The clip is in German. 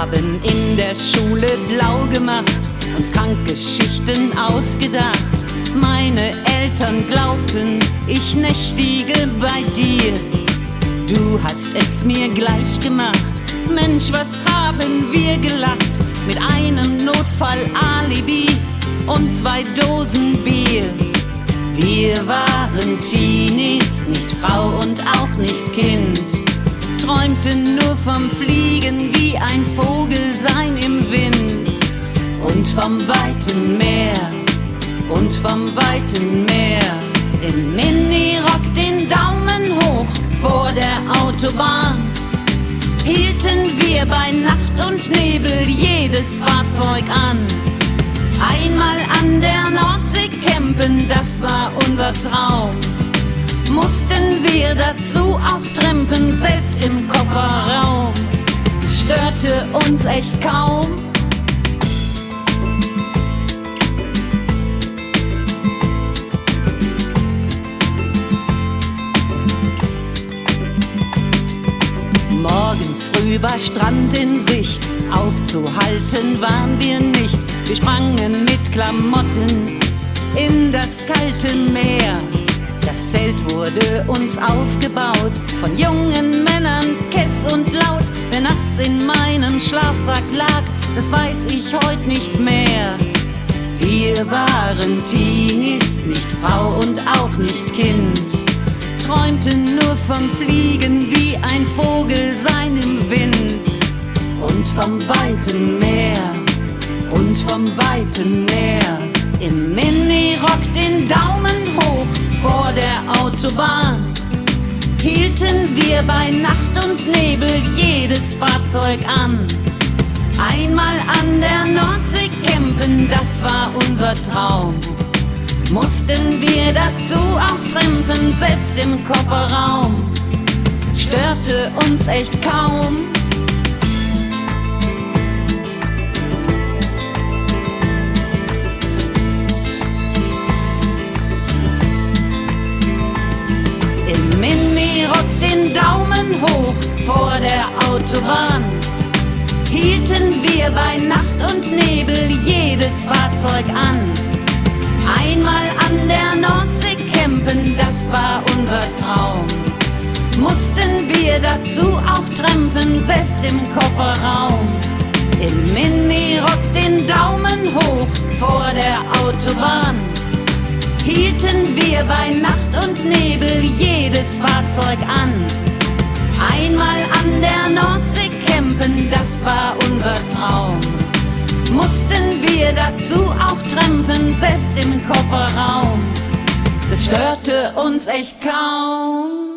haben in der Schule blau gemacht, uns Krankgeschichten ausgedacht. Meine Eltern glaubten, ich nächtige bei dir. Du hast es mir gleich gemacht. Mensch, was haben wir gelacht mit einem Notfall-Alibi und zwei Dosen Bier. Wir waren Teenies, nicht Frau und auch nicht Kind träumten nur vom Fliegen vom weiten Meer und vom weiten Meer. Im Minirock den Daumen hoch vor der Autobahn hielten wir bei Nacht und Nebel jedes Fahrzeug an. Einmal an der Nordsee campen, das war unser Traum mussten wir dazu auch trampen, selbst im Kofferraum. Störte uns echt kaum. Früh war Strand in Sicht, aufzuhalten waren wir nicht. Wir sprangen mit Klamotten in das kalte Meer. Das Zelt wurde uns aufgebaut von jungen Männern, kess und laut. Wer nachts in meinem Schlafsack lag, das weiß ich heute nicht mehr. Wir waren Teenies, nicht Frau und auch nicht Kind. Träumten nur vom Fliegen wie ein Vogel sein vom weiten Meer, und vom weiten Meer. Im Minirock den Daumen hoch vor der Autobahn hielten wir bei Nacht und Nebel jedes Fahrzeug an. Einmal an der Nordsee campen, das war unser Traum. Mussten wir dazu auch trampen, selbst im Kofferraum. Störte uns echt kaum, hoch vor der Autobahn hielten wir bei Nacht und Nebel jedes Fahrzeug an. Einmal an der Nordsee campen, das war unser Traum. Mussten wir dazu auch trampen, selbst im Kofferraum. Im Minirock den Daumen hoch vor der Autobahn hielten wir bei Nacht und Nebel jedes Fahrzeug an. Einmal an der Nordsee campen, das war unser Traum. Mussten wir dazu auch trampen, selbst im Kofferraum. Das störte uns echt kaum.